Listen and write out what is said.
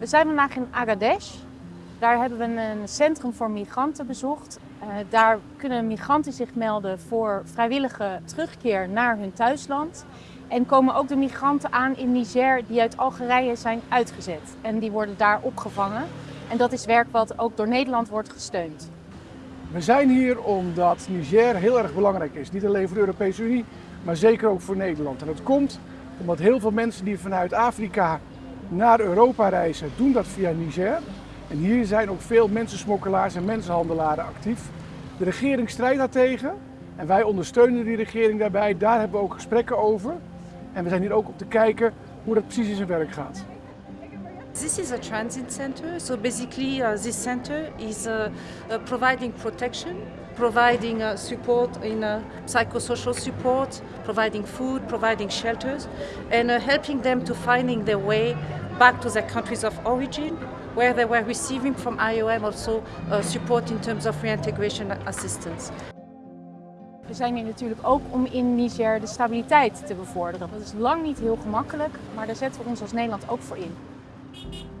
We zijn vandaag in Agadesh. Daar hebben we een centrum voor migranten bezocht. Uh, daar kunnen migranten zich melden voor vrijwillige terugkeer naar hun thuisland. En komen ook de migranten aan in Niger die uit Algerije zijn uitgezet. En die worden daar opgevangen. En dat is werk wat ook door Nederland wordt gesteund. We zijn hier omdat Niger heel erg belangrijk is. Niet alleen voor de Europese Unie, maar zeker ook voor Nederland. En dat komt omdat heel veel mensen die vanuit Afrika naar Europa reizen, doen dat via Niger. En hier zijn ook veel mensensmokkelaars en mensenhandelaren actief. De regering strijdt daartegen en wij ondersteunen die regering daarbij. Daar hebben we ook gesprekken over. En we zijn hier ook op te kijken hoe dat precies in zijn werk gaat. This is a transit center. So basically, uh, this center is uh, uh, providing protection, providing uh, support in uh, psychosocial support, providing food, providing shelters, and uh, helping them to finding their way back to their countries of origin, where they were receiving from IOM also support in terms of reintegration assistance. We zijn hier natuurlijk ook om in Niger de stabiliteit te bevorderen. Dat is lang niet heel gemakkelijk, maar daar zetten we ons als Nederland ook voor in. Thank you.